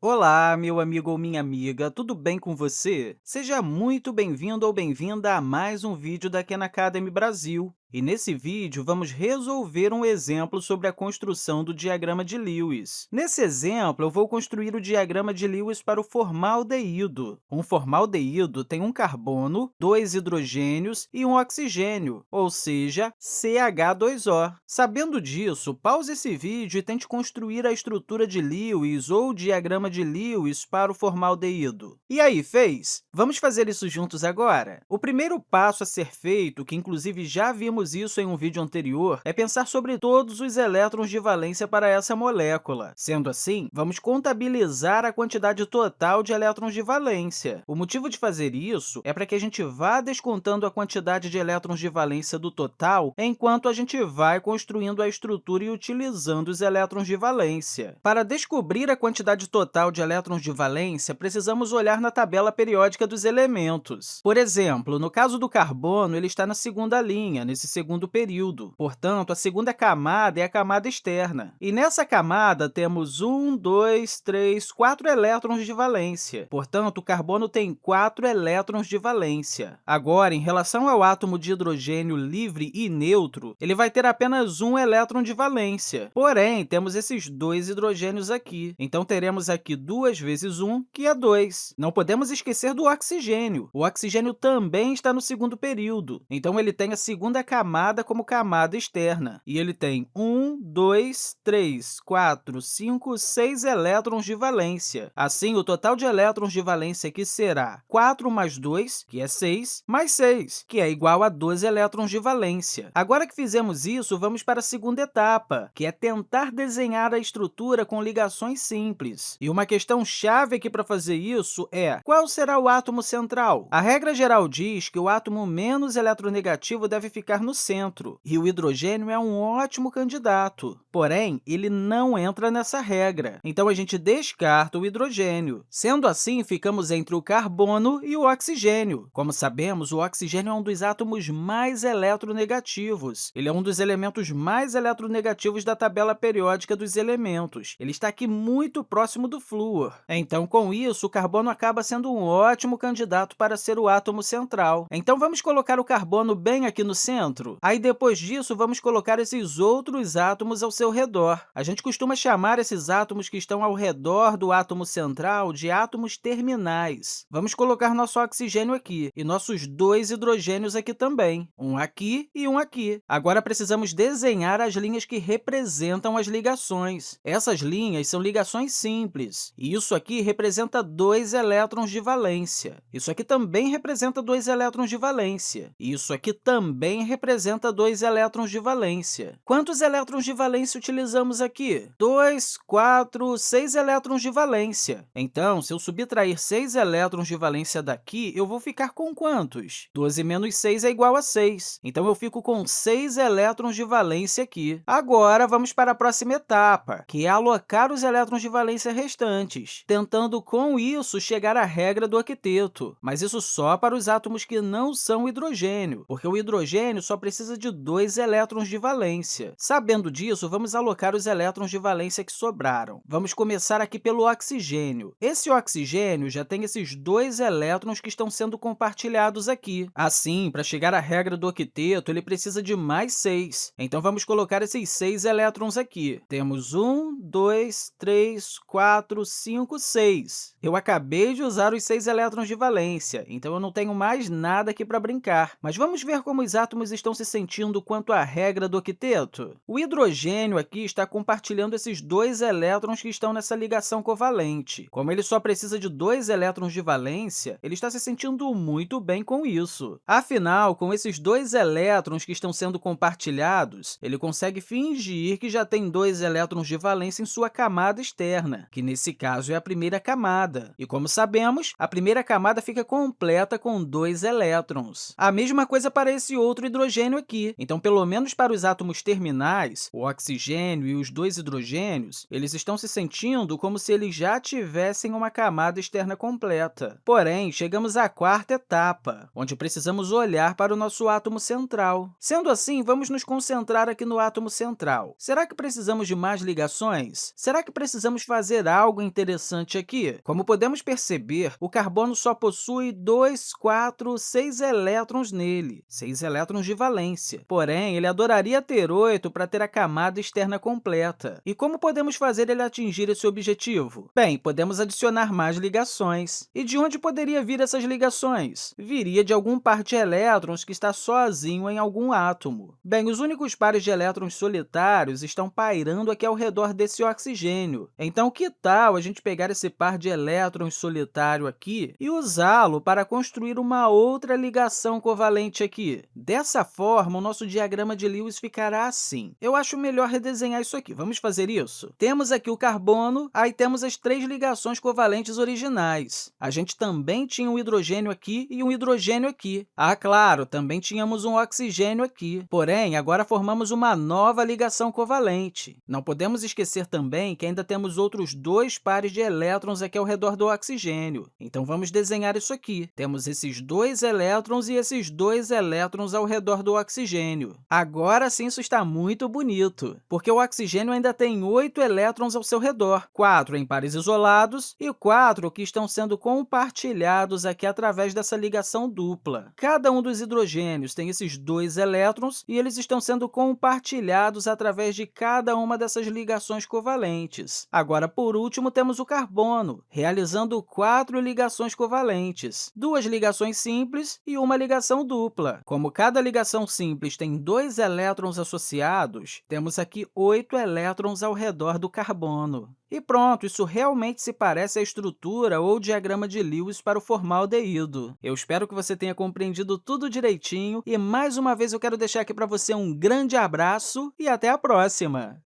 Olá, meu amigo ou minha amiga, tudo bem com você? Seja muito bem-vindo ou bem-vinda a mais um vídeo da Khan Academy Brasil. E nesse vídeo, vamos resolver um exemplo sobre a construção do diagrama de Lewis. Nesse exemplo, eu vou construir o diagrama de Lewis para o formaldeído. Um formaldeído tem um carbono, dois hidrogênios e um oxigênio, ou seja, CH2O. Sabendo disso, pause esse vídeo e tente construir a estrutura de Lewis ou o diagrama de Lewis para o formaldeído. E aí, fez? Vamos fazer isso juntos agora? O primeiro passo a ser feito, que inclusive já vimos vimos isso em um vídeo anterior, é pensar sobre todos os elétrons de valência para essa molécula. Sendo assim, vamos contabilizar a quantidade total de elétrons de valência. O motivo de fazer isso é para que a gente vá descontando a quantidade de elétrons de valência do total enquanto a gente vai construindo a estrutura e utilizando os elétrons de valência. Para descobrir a quantidade total de elétrons de valência, precisamos olhar na tabela periódica dos elementos. Por exemplo, no caso do carbono, ele está na segunda linha, nesse segundo período. Portanto, a segunda camada é a camada externa. E nessa camada temos um, dois, três, quatro elétrons de valência. Portanto, o carbono tem quatro elétrons de valência. Agora, em relação ao átomo de hidrogênio livre e neutro, ele vai ter apenas um elétron de valência. Porém, temos esses dois hidrogênios aqui. Então, teremos aqui duas vezes um, que é 2. Não podemos esquecer do oxigênio. O oxigênio também está no segundo período. Então, ele tem a segunda camada camada como camada externa, e ele tem 1, 2, 3, 4, 5, 6 elétrons de valência. Assim, o total de elétrons de valência aqui será 4 mais 2, que é 6, mais 6, que é igual a 12 elétrons de valência. Agora que fizemos isso, vamos para a segunda etapa, que é tentar desenhar a estrutura com ligações simples. E uma questão chave aqui para fazer isso é qual será o átomo central? A regra geral diz que o átomo menos eletronegativo deve ficar no centro, e o hidrogênio é um ótimo candidato. Porém, ele não entra nessa regra, então a gente descarta o hidrogênio. Sendo assim, ficamos entre o carbono e o oxigênio. Como sabemos, o oxigênio é um dos átomos mais eletronegativos. Ele é um dos elementos mais eletronegativos da tabela periódica dos elementos. Ele está aqui muito próximo do flúor. Então, com isso, o carbono acaba sendo um ótimo candidato para ser o átomo central. Então, vamos colocar o carbono bem aqui no centro? Aí, depois disso, vamos colocar esses outros átomos ao seu redor. A gente costuma chamar esses átomos que estão ao redor do átomo central de átomos terminais. Vamos colocar nosso oxigênio aqui e nossos dois hidrogênios aqui também, um aqui e um aqui. Agora, precisamos desenhar as linhas que representam as ligações. Essas linhas são ligações simples, e isso aqui representa dois elétrons de valência. Isso aqui também representa dois elétrons de valência, e isso aqui também representa representa dois elétrons de valência. Quantos elétrons de valência utilizamos aqui? 2, 4, 6 elétrons de valência. Então, se eu subtrair 6 elétrons de valência daqui, eu vou ficar com quantos? 12 menos 6 é igual a 6. Então, eu fico com 6 elétrons de valência aqui. Agora, vamos para a próxima etapa, que é alocar os elétrons de valência restantes, tentando, com isso, chegar à regra do octeto. Mas isso só para os átomos que não são hidrogênio, porque o hidrogênio só precisa de dois elétrons de valência. Sabendo disso, vamos alocar os elétrons de valência que sobraram. Vamos começar aqui pelo oxigênio. Esse oxigênio já tem esses dois elétrons que estão sendo compartilhados aqui. Assim, para chegar à regra do octeto, ele precisa de mais seis. Então, vamos colocar esses seis elétrons aqui. Temos um, dois, três, quatro, cinco, seis. Eu acabei de usar os seis elétrons de valência, então eu não tenho mais nada aqui para brincar. Mas vamos ver como os átomos estão estão se sentindo quanto à regra do octeto? O hidrogênio aqui está compartilhando esses dois elétrons que estão nessa ligação covalente. Como ele só precisa de dois elétrons de valência, ele está se sentindo muito bem com isso. Afinal, com esses dois elétrons que estão sendo compartilhados, ele consegue fingir que já tem dois elétrons de valência em sua camada externa, que nesse caso é a primeira camada. E como sabemos, a primeira camada fica completa com dois elétrons. A mesma coisa para esse outro hidrogênio hidrogênio aqui. Então, pelo menos para os átomos terminais, o oxigênio e os dois hidrogênios, eles estão se sentindo como se eles já tivessem uma camada externa completa. Porém, chegamos à quarta etapa, onde precisamos olhar para o nosso átomo central. Sendo assim, vamos nos concentrar aqui no átomo central. Será que precisamos de mais ligações? Será que precisamos fazer algo interessante aqui? Como podemos perceber, o carbono só possui 2, 4, 6 elétrons nele, 6 elétrons de valência. Porém, ele adoraria ter 8 para ter a camada externa completa. E como podemos fazer ele atingir esse objetivo? Bem, podemos adicionar mais ligações. E de onde poderia vir essas ligações? Viria de algum par de elétrons que está sozinho em algum átomo. Bem, os únicos pares de elétrons solitários estão pairando aqui ao redor desse oxigênio. Então, que tal a gente pegar esse par de elétrons solitário aqui e usá-lo para construir uma outra ligação covalente aqui? Dessa forma, o nosso diagrama de Lewis ficará assim. Eu acho melhor redesenhar isso aqui. Vamos fazer isso? Temos aqui o carbono, aí temos as três ligações covalentes originais. A gente também tinha um hidrogênio aqui e um hidrogênio aqui. Ah, claro, também tínhamos um oxigênio aqui. Porém, agora formamos uma nova ligação covalente. Não podemos esquecer também que ainda temos outros dois pares de elétrons aqui ao redor do oxigênio. Então, vamos desenhar isso aqui. Temos esses dois elétrons e esses dois elétrons ao redor do oxigênio. Agora sim, isso está muito bonito, porque o oxigênio ainda tem oito elétrons ao seu redor, quatro em pares isolados e quatro que estão sendo compartilhados aqui através dessa ligação dupla. Cada um dos hidrogênios tem esses dois elétrons e eles estão sendo compartilhados através de cada uma dessas ligações covalentes. Agora, por último, temos o carbono, realizando quatro ligações covalentes, duas ligações simples e uma ligação dupla. Como cada ligação simples tem dois elétrons associados, temos aqui oito elétrons ao redor do carbono. E pronto, isso realmente se parece à estrutura ou diagrama de Lewis para o formaldeído. Eu espero que você tenha compreendido tudo direitinho e, mais uma vez, eu quero deixar aqui para você um grande abraço e até a próxima!